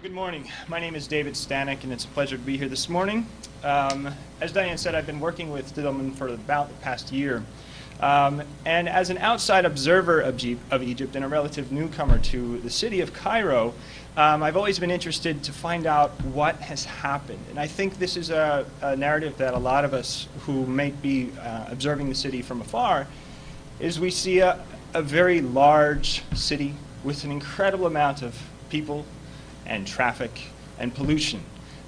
Good morning. My name is David Stanek, and it's a pleasure to be here this morning. Um, as Diane said, I've been working with Dillman for about the past year. Um, and as an outside observer of, G of, Egypt and a relative newcomer to the city of Cairo, um, I've always been interested to find out what has happened. And I think this is a, a narrative that a lot of us who may be uh, observing the city from afar, is we see a, a very large city with an incredible amount of people and traffic and pollution.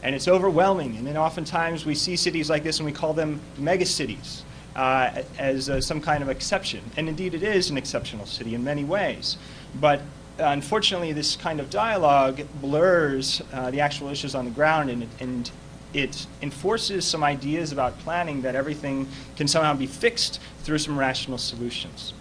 And it's overwhelming. And then oftentimes we see cities like this and we call them megacities uh, as uh, some kind of exception. And indeed it is an exceptional city in many ways. But uh, unfortunately this kind of dialogue blurs uh, the actual issues on the ground and, and it enforces some ideas about planning that everything can somehow be fixed through some rational solutions.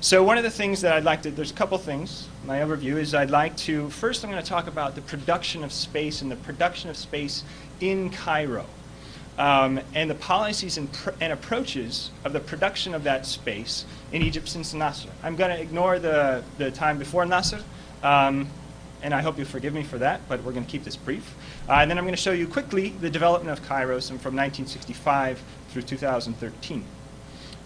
So one of the things that I'd like to, there's a couple things, my overview is I'd like to, first I'm going to talk about the production of space and the production of space in Cairo. Um, and the policies and, and, approaches of the production of that space in Egypt since Nasser. I'm going to ignore the, the time before Nasser, um, and I hope you forgive me for that, but we're going to keep this brief. Uh, and then I'm going to show you quickly the development of Cairo from 1965 through 2013.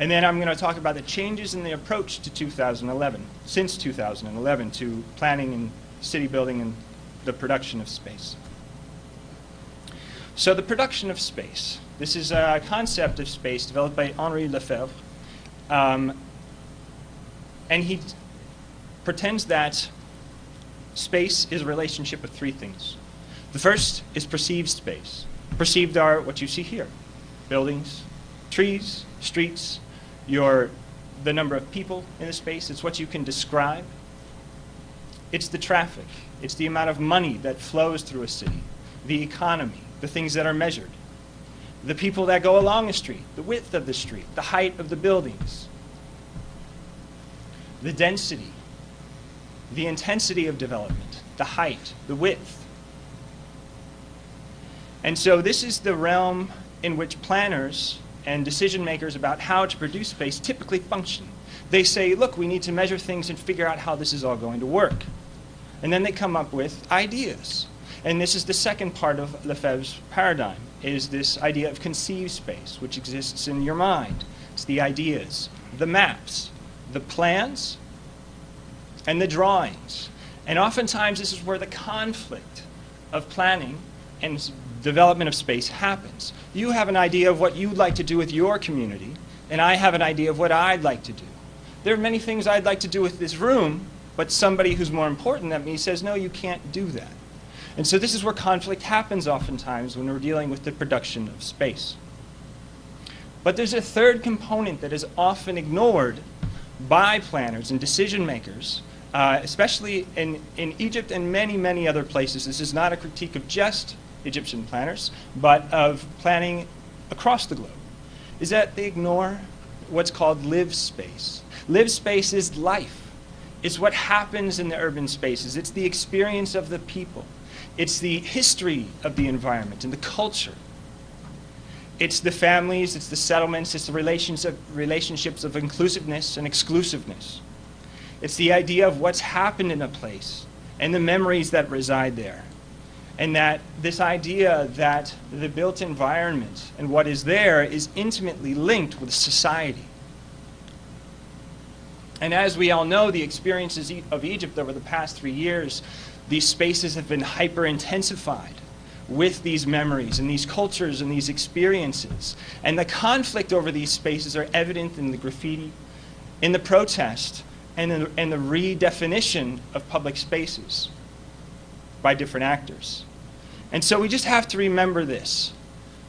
And then I'm going to talk about the changes in the approach to 2011, since 2011, to planning and city building and the production of space. So the production of space. This is a concept of space developed by Henri Lefebvre. Um, and he pretends that space is a relationship of three things. The first is perceived space. Perceived are what you see here. Buildings, trees, streets, your, the number of people in the space. It's what you can describe. It's the traffic. It's the amount of money that flows through a city, the economy, the things that are measured, the people that go along the street, the width of the street, the height of the buildings, the density, the intensity of development, the height, the width. And so this is the realm in which planners and decision makers about how to produce space typically function. They say, look, we need to measure things and figure out how this is all going to work. And then they come up with ideas. And this is the second part of Lefebvre's paradigm, is this idea of conceived space, which exists in your mind. It's the ideas, the maps, the plans, and the drawings. And oftentimes this is where the conflict of planning and development of space happens. You have an idea of what you'd like to do with your community, and I have an idea of what I'd like to do. There are many things I'd like to do with this room, but somebody who's more important than me says, no, you can't do that. And so this is where conflict happens oftentimes when we're dealing with the production of space. But there's a third component that is often ignored by planners and decision makers, uh, especially in, in Egypt and many, many other places. This is not a critique of just Egyptian planners, but of planning across the globe, is that they ignore what's called live space. Live space is life. It's what happens in the urban spaces. It's the experience of the people. It's the history of the environment and the culture. It's the families, it's the settlements, it's the relations of, relationships of inclusiveness and exclusiveness. It's the idea of what's happened in a place and the memories that reside there and that this idea that the built environment and what is there is intimately linked with society. And as we all know, the experiences of Egypt over the past three years, these spaces have been hyper-intensified with these memories and these cultures and these experiences. And the conflict over these spaces are evident in the graffiti, in the protest, and in the, redefinition of public spaces by different actors. And so we just have to remember this,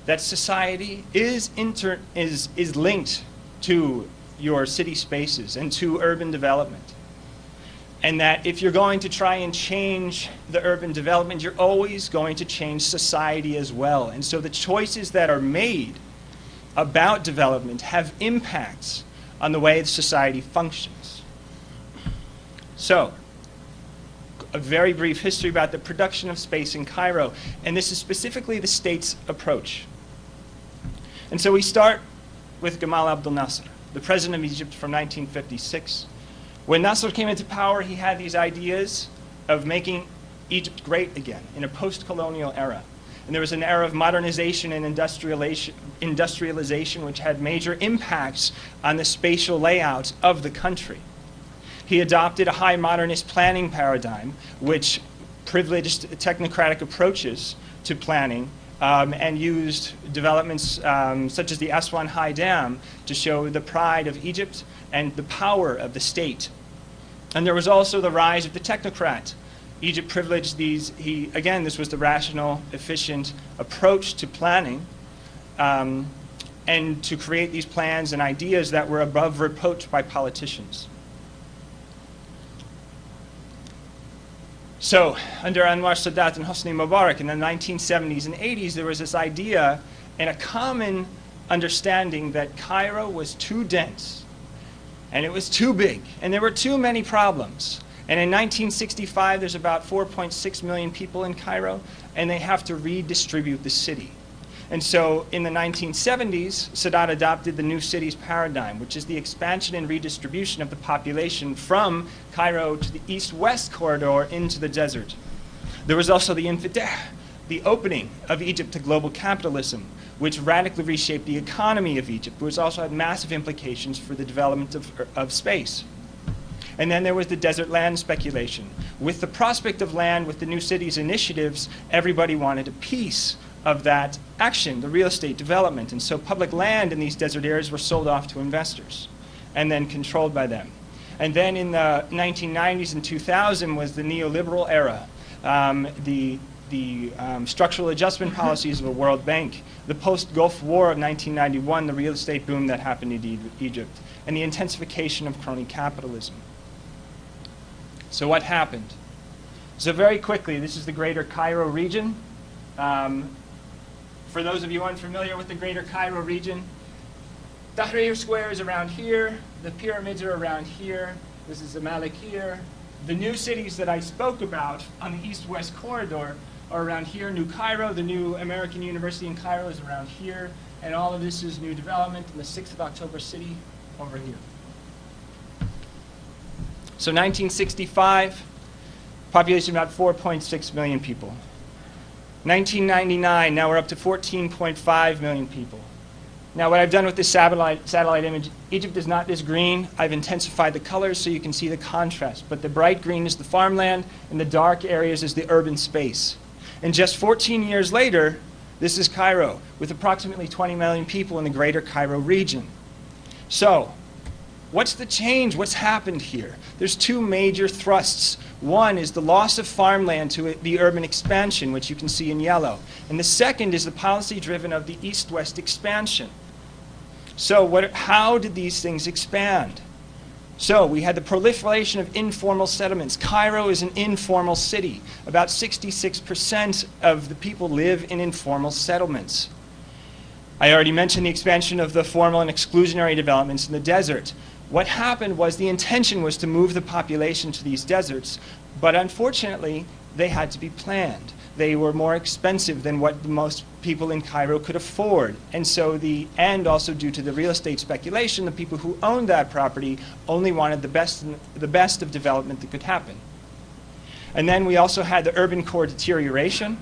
that society is, inter is, is linked to your city spaces and to urban development. And that if you're going to try and change the urban development, you're always going to change society as well. And so the choices that are made about development have impacts on the way society functions. So, a very brief history about the production of space in Cairo, and this is specifically the state's approach. And so we start with Gamal Abdel Nasser, the president of Egypt from 1956. When Nasser came into power, he had these ideas of making Egypt great again in a post-colonial era. And there was an era of modernization and industrialization, which had major impacts on the spatial layout of the country. He adopted a high modernist planning paradigm which privileged technocratic approaches to planning um, and used developments um, such as the Aswan High Dam to show the pride of Egypt and the power of the state. And there was also the rise of the technocrat. Egypt privileged these, he, again, this was the rational, efficient approach to planning um, and to create these plans and ideas that were above reproach by politicians. So under Anwar Sadat and Hosni Mubarak in the 1970s and 80s, there was this idea and a common understanding that Cairo was too dense and it was too big and there were too many problems. And in 1965, there's about 4.6 million people in Cairo and they have to redistribute the city. And so in the 1970s, Sadat adopted the new cities paradigm, which is the expansion and redistribution of the population from Cairo to the east-west corridor into the desert. There was also the Infitah, the opening of Egypt to global capitalism, which radically reshaped the economy of Egypt, which also had massive implications for the development of, of space. And then there was the desert land speculation. With the prospect of land, with the new cities initiatives, everybody wanted a piece of that action, the real estate development. And so public land in these desert areas were sold off to investors and then controlled by them. And then in the 1990s and 2000 was the neoliberal era, um, the, the um, structural adjustment policies of the World Bank, the post-Gulf War of 1991, the real estate boom that happened in Egypt, and the intensification of crony capitalism. So what happened? So very quickly, this is the greater Cairo region. Um, for those of you unfamiliar with the greater Cairo region, Tahrir Square is around here, the pyramids are around here, this is Zamalek here. The new cities that I spoke about on the east-west corridor are around here, New Cairo, the new American University in Cairo is around here, and all of this is new development in the 6th of October city over here. So 1965, population about 4.6 million people. 1999, now we're up to 14.5 million people. Now what I've done with this satellite, satellite image, Egypt is not this green. I've intensified the colors so you can see the contrast. But the bright green is the farmland and the dark areas is the urban space. And just 14 years later, this is Cairo with approximately 20 million people in the greater Cairo region. So What's the change? What's happened here? There's two major thrusts. One is the loss of farmland to the urban expansion, which you can see in yellow. And the second is the policy driven of the east-west expansion. So what, how did these things expand? So we had the proliferation of informal settlements. Cairo is an informal city. About 66% of the people live in informal settlements. I already mentioned the expansion of the formal and exclusionary developments in the desert. What happened was the intention was to move the population to these deserts, but unfortunately, they had to be planned. They were more expensive than what most people in Cairo could afford. And so the, and also due to the real estate speculation, the people who owned that property only wanted the best, the best of development that could happen. And then we also had the urban core deterioration,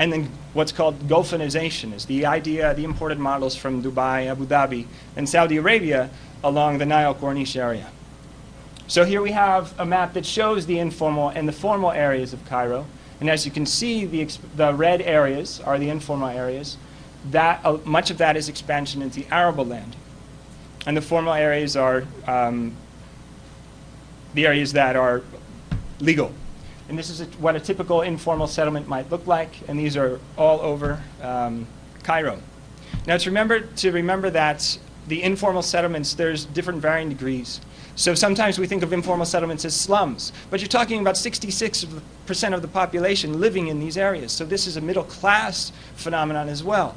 and then what's called Gulfanization is the idea, of the imported models from Dubai, Abu Dhabi, and Saudi Arabia along the Nile Corniche area. So here we have a map that shows the informal and the formal areas of Cairo. And as you can see, the, the red areas are the informal areas. That, uh, much of that is expansion into arable land. And the formal areas are um, the areas that are legal. And this is a, what a typical informal settlement might look like. And these are all over um, Cairo. Now to remember, to remember that the informal settlements, there's different varying degrees. So sometimes we think of informal settlements as slums, but you're talking about 66% of the population living in these areas. So this is a middle class phenomenon as well.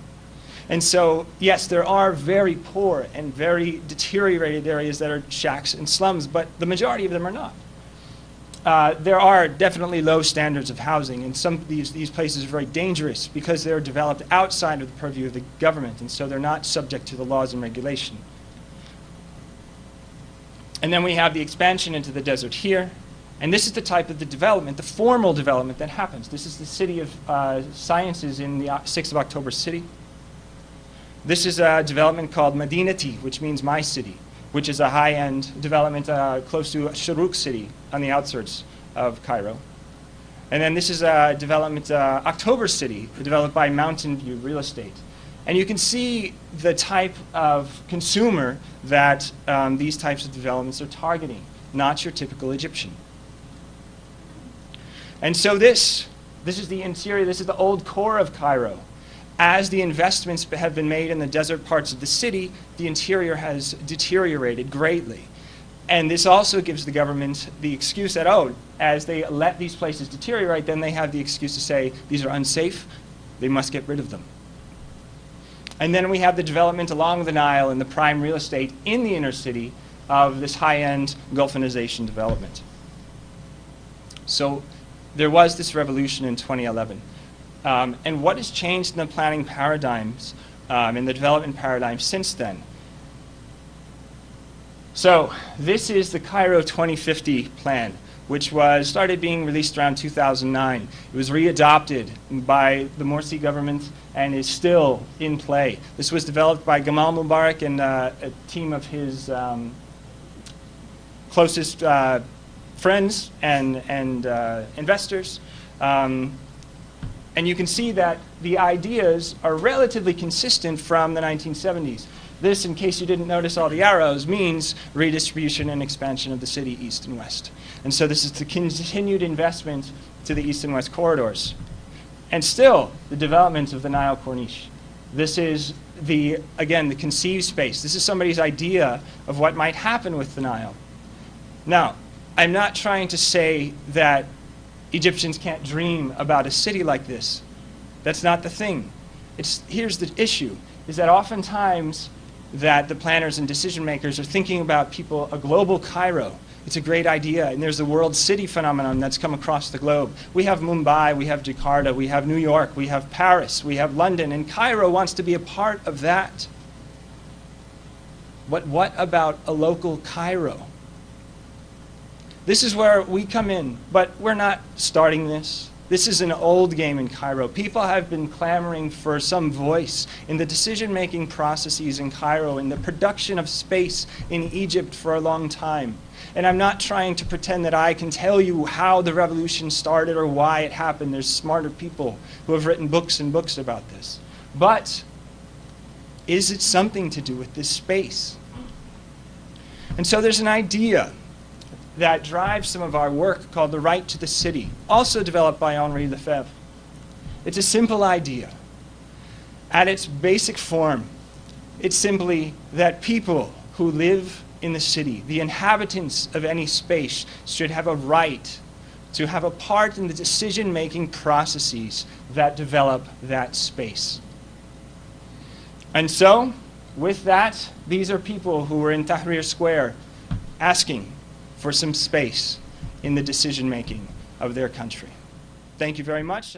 And so, yes, there are very poor and very deteriorated areas that are shacks and slums, but the majority of them are not. Uh, there are definitely low standards of housing, and some of these, these places are very dangerous because they're developed outside of the purview of the government, and so they're not subject to the laws and regulation. And then we have the expansion into the desert here, And this is the type of the development, the formal development that happens. This is the City of uh, Sciences in the uh, 6th of October city. This is a development called Madinati, which means my city, which is a high-end development uh, close to Shuruk city on the outskirts of Cairo. And then this is a development, uh, October City, developed by Mountain View Real Estate. And you can see the type of consumer that um, these types of developments are targeting, not your typical Egyptian. And so this, this is the interior, this is the old core of Cairo. As the investments have been made in the desert parts of the city, the interior has deteriorated greatly. And this also gives the government the excuse that, oh, as they let these places deteriorate, then they have the excuse to say, these are unsafe, they must get rid of them. And then we have the development along the Nile and the prime real estate in the inner city of this high-end Gulfinization development. So there was this revolution in 2011. Um, and what has changed in the planning paradigms, um, in the development paradigm since then? So this is the Cairo 2050 plan, which was started being released around 2009. It was readopted by the Morsi government and is still in play. This was developed by Gamal Mubarak and uh, a team of his um, closest uh, friends and, and uh, investors. Um, and you can see that the ideas are relatively consistent from the 1970s. This, in case you didn't notice all the arrows, means redistribution and expansion of the city east and west. And so this is the continued investment to the east and west corridors. And still, the development of the Nile Corniche. This is the, again, the conceived space. This is somebody's idea of what might happen with the Nile. Now, I'm not trying to say that Egyptians can't dream about a city like this. That's not the thing. It's, here's the issue, is that oftentimes that the planners and decision makers are thinking about people, a global Cairo. It's a great idea, and there's the world city phenomenon that's come across the globe. We have Mumbai, we have Jakarta, we have New York, we have Paris, we have London, and Cairo wants to be a part of that. But what about a local Cairo? This is where we come in, but we're not starting this. This is an old game in Cairo. People have been clamoring for some voice in the decision-making processes in Cairo, in the production of space in Egypt for a long time. And I'm not trying to pretend that I can tell you how the revolution started or why it happened. There's smarter people who have written books and books about this. But is it something to do with this space? And so there's an idea that drives some of our work called The Right to the City, also developed by Henri Lefebvre. It's a simple idea. At its basic form, it's simply that people who live in the city, the inhabitants of any space, should have a right to have a part in the decision-making processes that develop that space. And so, with that, these are people who were in Tahrir Square asking for some space in the decision making of their country. Thank you very much.